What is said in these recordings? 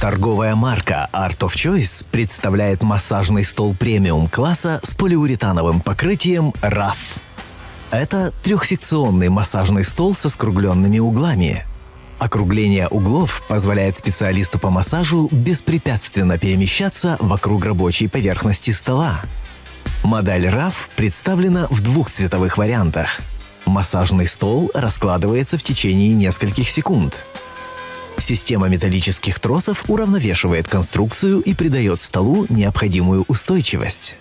Торговая марка Art of Choice представляет массажный стол премиум класса с полиуретановым покрытием RAF. Это трехсекционный массажный стол со скругленными углами. Округление углов позволяет специалисту по массажу беспрепятственно перемещаться вокруг рабочей поверхности стола. Модель RAF представлена в двух цветовых вариантах. Массажный стол раскладывается в течение нескольких секунд. Система металлических тросов уравновешивает конструкцию и придает столу необходимую устойчивость.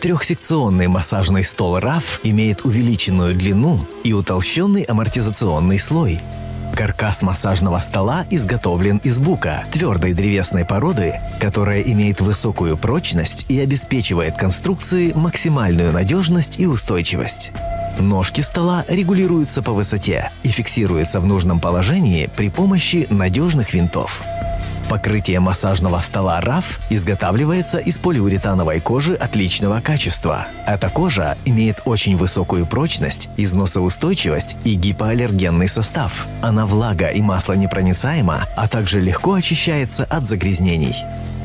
Трехсекционный массажный стол RAF имеет увеличенную длину и утолщенный амортизационный слой – Каркас массажного стола изготовлен из бука, твердой древесной породы, которая имеет высокую прочность и обеспечивает конструкции максимальную надежность и устойчивость. Ножки стола регулируются по высоте и фиксируются в нужном положении при помощи надежных винтов. Покрытие массажного стола RAF изготавливается из полиуретановой кожи отличного качества. Эта кожа имеет очень высокую прочность, износоустойчивость и гипоаллергенный состав. Она влага и маслонепроницаема, а также легко очищается от загрязнений.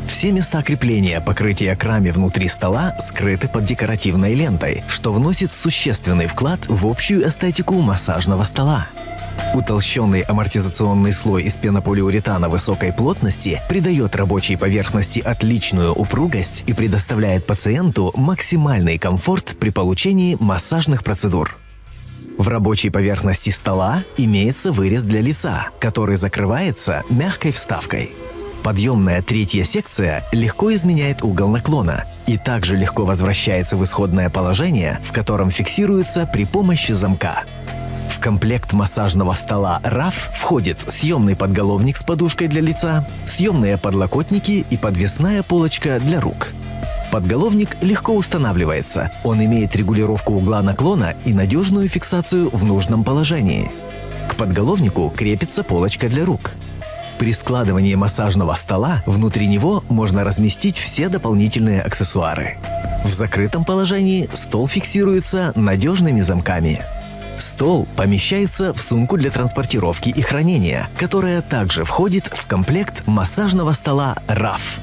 Все места крепления покрытия к раме внутри стола скрыты под декоративной лентой, что вносит существенный вклад в общую эстетику массажного стола. Утолщенный амортизационный слой из пенополиуретана высокой плотности придает рабочей поверхности отличную упругость и предоставляет пациенту максимальный комфорт при получении массажных процедур. В рабочей поверхности стола имеется вырез для лица, который закрывается мягкой вставкой. Подъемная третья секция легко изменяет угол наклона и также легко возвращается в исходное положение, в котором фиксируется при помощи замка. В комплект массажного стола RAF входит съемный подголовник с подушкой для лица, съемные подлокотники и подвесная полочка для рук. Подголовник легко устанавливается, он имеет регулировку угла наклона и надежную фиксацию в нужном положении. К подголовнику крепится полочка для рук. При складывании массажного стола внутри него можно разместить все дополнительные аксессуары. В закрытом положении стол фиксируется надежными замками. Стол помещается в сумку для транспортировки и хранения, которая также входит в комплект массажного стола RAF.